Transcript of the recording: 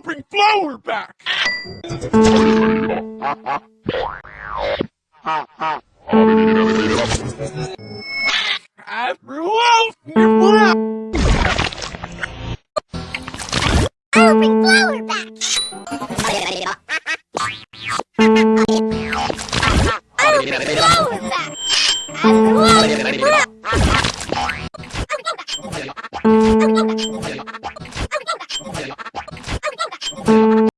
I'll bring Flower back! I threw out I'll bring Flower back! I'll bring Flower back! I threw